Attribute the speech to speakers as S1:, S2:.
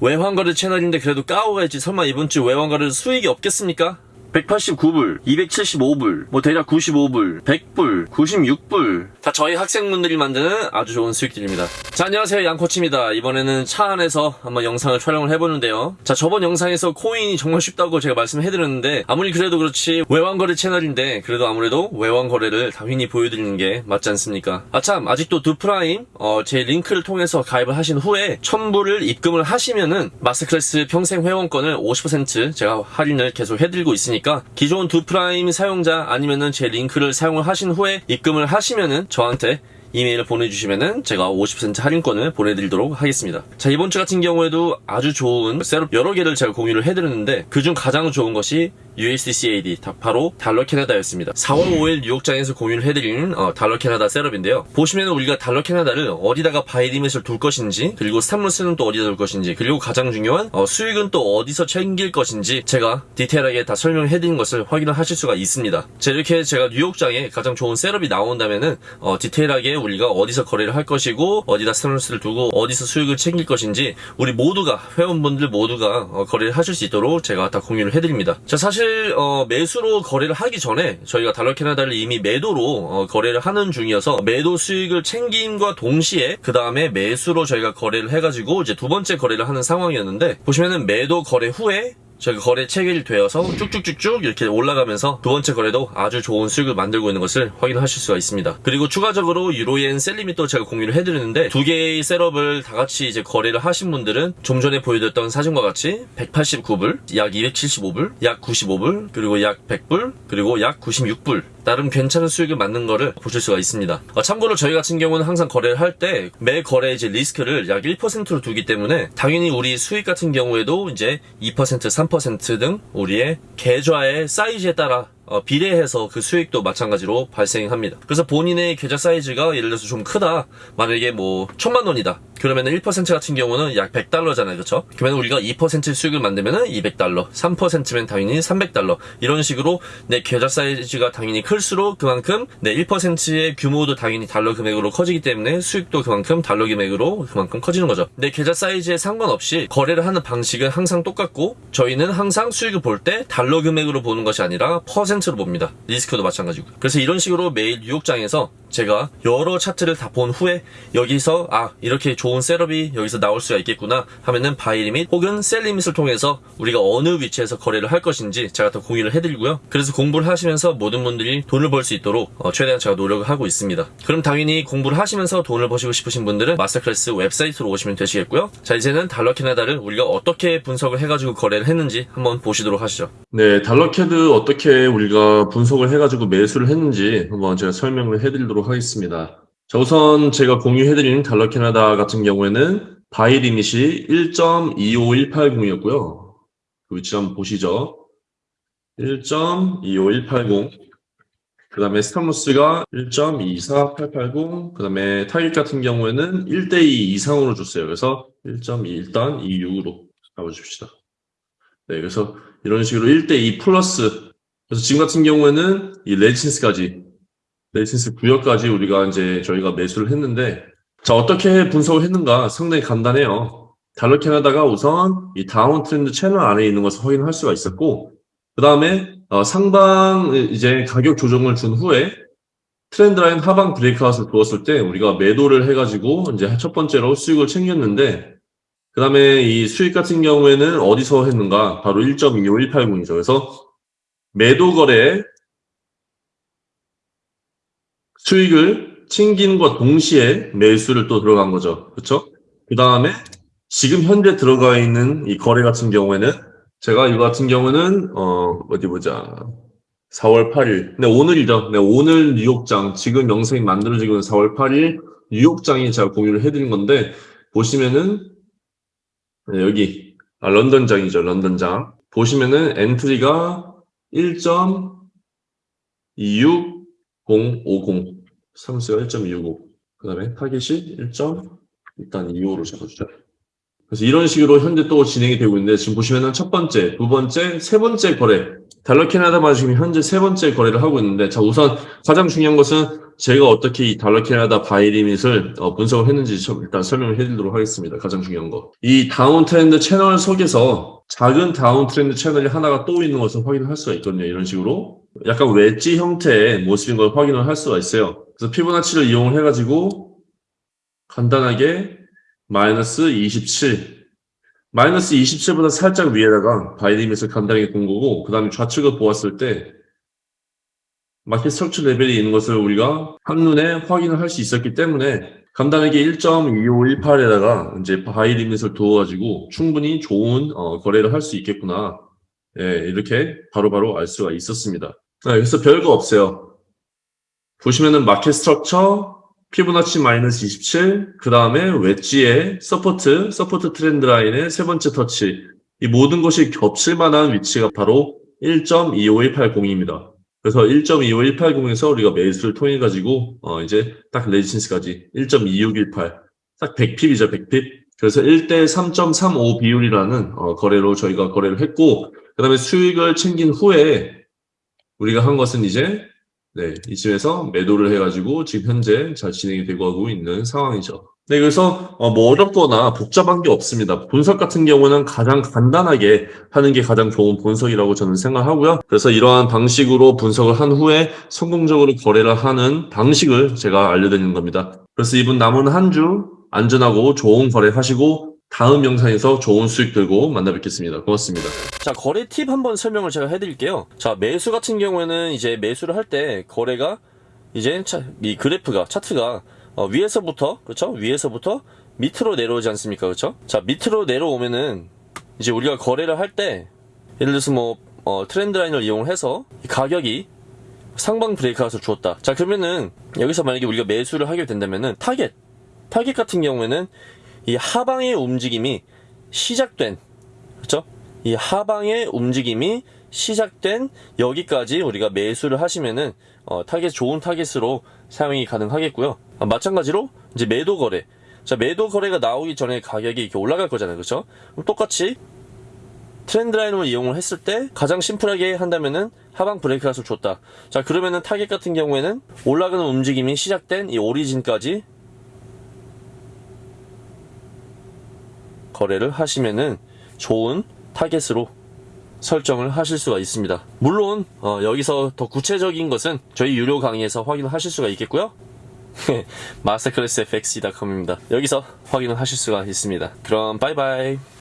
S1: 외환거래 채널인데 그래도 까오가 있지 설마 이번 주 외환거래 수익이 없겠습니까? 189불, 275불, 뭐 대략 95불, 100불, 96불 다 저희 학생분들이 만드는 아주 좋은 수익들입니다. 자 안녕하세요 양코치입니다. 이번에는 차 안에서 한번 영상을 촬영을 해보는데요. 자 저번 영상에서 코인이 정말 쉽다고 제가 말씀해드렸는데 아무리 그래도 그렇지 외환거래 채널인데 그래도 아무래도 외환거래를 당연히 보여드리는 게 맞지 않습니까? 아참 아직도 두프라임 어, 제 링크를 통해서 가입을 하신 후에 1000불을 입금을 하시면은 마스클래스 평생 회원권을 50% 제가 할인을 계속 해드리고 있으니까 기존 두프라임 사용자 아니면은 제 링크를 사용을 하신 후에 입금을 하시면은 저한테 이메일을 보내주시면은 제가 50% 할인권을 보내드리도록 하겠습니다. 자 이번 주 같은 경우에도 아주 좋은 setup 여러 개를 제가 공유를 해드렸는데 그중 가장 좋은 것이 USDCAD 바로 달러 캐나다였습니다. 4월 5일 뉴욕장에서 공유를 해드린 어, 달러 캐나다 setup인데요. 보시면 우리가 달러 캐나다를 어디다가 buy limit을 둘 것인지 그리고 stop loss는 또 어디다 둘 것인지 그리고 가장 중요한 어, 수익은 또 어디서 챙길 것인지 제가 디테일하게 다 설명해드린 것을 확인을 하실 수가 있습니다. 자 이렇게 제가 뉴욕장에 가장 좋은 setup이 나온다면은 어, 디테일하게 우리가 어디서 거래를 할 것이고 어디다 stop loss를 두고 어디서 수익을 챙길 것인지 우리 모두가 회원분들 모두가 어, 거래를 하실 수 있도록 제가 다 공유를 해드립니다. 자 사실 어, 매수로 거래를 하기 전에 저희가 달러 캐나다를 이미 매도로 어, 거래를 하는 중이어서 매도 수익을 챙김과 동시에 그 다음에 매수로 저희가 거래를 해가지고 이제 두 번째 거래를 하는 상황이었는데 보시면은 매도 거래 후에 저희가 거래 체결되어서 쭉쭉쭉쭉 이렇게 올라가면서 두 번째 거래도 아주 좋은 수익을 만들고 있는 것을 확인하실 수가 있습니다. 그리고 추가적으로 유로엔 셀리밋도 제가 공유를 해드리는데 두 개의 셋업을 다 같이 이제 거래를 하신 분들은 좀 전에 보여드렸던 사진과 같이 189불, 약 275불, 약 95불, 그리고 약 100불, 그리고 약 96불 나름 괜찮은 수익을 맞는 거를 보실 수가 있습니다. 어, 참고로 저희 같은 경우는 항상 거래를 할 때 매 거래 이제 리스크를 약 1%로 두기 때문에 당연히 우리 수익 같은 경우에도 이제 2%, 3%등 우리의 계좌의 사이즈에 따라 어, 비례해서 그 수익도 마찬가지로 발생합니다. 그래서 본인의 계좌 사이즈가 예를 들어서 좀 크다. 만약에 뭐 천만 원이다. 그러면 1% 같은 경우는 약 100달러잖아요. 그렇죠? 그러면 우리가 2% 수익을 만들면 200달러, 3%면 당연히 300달러. 이런 식으로 내 계좌 사이즈가 당연히 클수록 그만큼 내 1%의 규모도 당연히 달러 금액으로 커지기 때문에 수익도 그만큼 달러 금액으로 그만큼 커지는 거죠. 내 계좌 사이즈에 상관없이 거래를 하는 방식은 항상 똑같고 저희는 항상 수익을 볼 때 달러 금액으로 보는 것이 아니라 퍼센트로 봅니다. 리스크도 마찬가지고. 그래서 이런 식으로 매일 뉴욕장에서 제가 여러 차트를 다 본 후에 여기서 아 이렇게 좋은 setup이 여기서 나올 수가 있겠구나 하면은 buy limit 혹은 sell limit을 통해서 우리가 어느 위치에서 거래를 할 것인지 제가 더 공유를 해드리고요. 그래서 공부를 하시면서 모든 분들이 돈을 벌 수 있도록 어, 최대한 제가 노력을 하고 있습니다. 그럼 당연히 공부를 하시면서 돈을 버시고 싶으신 분들은 Masterclass 웹사이트로 오시면 되시겠고요. 자 이제는 달러 캐나다를 우리가 어떻게 분석을 해가지고 거래를 했는지 한번 보시도록 하시죠.
S2: 네, 달러 CAD 어떻게 우리가 분석을 해가지고 매수를 했는지 한번 제가 설명을 해드리도록 하겠습니다. 자, 우선 제가 공유해드린 달러 캐나다 같은 경우에는 buy limit이 1.25180이었고요. 그 위치 한번 보시죠. 1.25180. 그 다음에 stop loss가 1.24880. 그 다음에 타깃 같은 경우에는 1대2 이상으로 줬어요. 그래서 1.2 일단 26으로 가보십시다. 네, 그래서 이런 식으로 1대2 플러스. 그래서 지금 같은 경우에는 이 resistance까지, resistance 구역까지 우리가 이제 저희가 매수를 했는데, 자, 어떻게 분석을 했는가 상당히 간단해요. 달러 캐나다가 우선 이 downtrend channel 안에 있는 것을 확인할 수가 있었고, 그 다음에 어, 상방 이제 가격 조정을 준 후에 트렌드 라인 하방 브레이크아웃을 두었을 때 우리가 매도를 해가지고 이제 첫 번째로 수익을 챙겼는데, 그 다음에 이 수익 같은 경우에는 어디서 했는가? 바로 1.25180이죠. 그래서 매도 거래에 수익을 챙긴과 동시에 매수를 또 들어간 거죠. 그렇죠? 그 다음에 지금 현재 들어가 있는 이 거래 같은 경우에는 제가 이거 같은 경우는 어 어디 보자. 4월 8일. 네, 오늘이죠. 네, 오늘 뉴욕장. 지금 영상이 만들어지고 있는 4월 8일 뉴욕장이 제가 공유를 해드린 건데 보시면은 네, 여기 아, 런던장이죠. 런던장. 보시면은 엔트리가 1.26050 삼수가 1.265. 그 다음에 타겟이 1. 일단 25로 잡아주죠. 그래서 이런 식으로 현재 또 진행이 되고 있는데 지금 보시면은 첫 번째, 두 번째, 세 번째 거래 달러 캐나다만 지금 현재 세 번째 거래를 하고 있는데, 자, 우선 가장 중요한 것은 제가 어떻게 이 달러 캐나다 buy limit을 어, 분석을 했는지 좀 일단 설명을 해드리도록 하겠습니다. 가장 중요한 거. 이 downtrend channel 속에서 작은 downtrend channel이 하나가 또 있는 것을 확인을 할 수가 있거든요. 이런 식으로. 약간 웨지 형태의 모습인 걸 확인을 할 수가 있어요. 그래서 피보나치를 이용을 해가지고 간단하게 마이너스 27. 마이너스 27보다 살짝 위에다가 buy limit을 간단하게 본 거고, 그 다음에 좌측을 보았을 때 market structure level이 있는 것을 우리가 한눈에 확인을 할 수 있었기 때문에 간단하게 1.2518에다가 이제 buy limit을 두어가지고 충분히 좋은 어, 거래를 할 수 있겠구나. 예, 이렇게 바로바로 알 수가 있었습니다. 네, 그래서 별거 없어요. 보시면은 market structure, 피보나치 마이너스 27, 그 다음에 웨지의 support, support trend line의 세 번째 터치. 이 모든 것이 겹칠 만한 위치가 바로 1.25180입니다. 그래서 1.25180에서 우리가 매수를 통해 가지고 어 이제 딱 resistance까지 1.2618. 딱 100 pip이죠, 100 pip. 그래서 1대 3.35 비율이라는 어 거래로 저희가 거래를 했고 그 다음에 수익을 챙긴 후에 우리가 한 것은 이제 네, 이쯤에서 매도를 해 가지고 지금 현재 잘 진행이 되고 하고 있는 상황이죠. 네, 그래서 어, 뭐 어렵거나 복잡한 게 없습니다. 분석 같은 경우는 가장 간단하게 하는 게 가장 좋은 분석이라고 저는 생각하고요. 그래서 이러한 방식으로 분석을 한 후에 성공적으로 거래를 하는 방식을 제가 알려드리는 겁니다. 그래서 이분 남은 한 주 안전하고 좋은 거래 하시고 다음 영상에서 좋은 수익 들고 만나 뵙겠습니다. 고맙습니다.
S1: 자, 거래 팁 한번 설명을 제가 해드릴게요. 자, 매수 같은 경우에는 이제 매수를 할 때 거래가 이제 차- 이 그래프가, 차트가 어, 위에서부터, 그렇죠? 위에서부터 밑으로 내려오지 않습니까? 그렇죠? 자, 밑으로 내려오면은 이제 우리가 거래를 할 때 예를 들어서 뭐 어, 트렌드 라인을 이용을 해서 이 가격이 상방 브레이크아웃을 주었다. 자, 그러면은 여기서 만약에 우리가 매수를 하게 된다면은 타겟, 타겟 같은 경우에는 이 하방의 움직임이 시작된 그렇죠? 이 하방의 움직임이 시작된 여기까지 우리가 매수를 하시면은 어, 타겟 좋은 타겟으로 사용이 가능하겠고요. 아, 마찬가지로 이제 매도 거래. 자, 매도 거래가 나오기 전에 가격이 이렇게 올라갈 거잖아요. 그렇죠? 똑같이 trend line을 이용을 했을 때 가장 심플하게 한다면은 하방 breakout을 줬다. 자, 그러면은 타겟 같은 경우에는 올라가는 움직임이 시작된 이 origin까지 거래를 하시면은 좋은 타겟으로 설정을 하실 수가 있습니다. 물론 어, 여기서 더 구체적인 것은 저희 유료 강의에서 확인을 하실 수가 있겠고요. Masterclass fx.com입니다. 여기서 확인을 하실 수가 있습니다. 그럼 바이바이.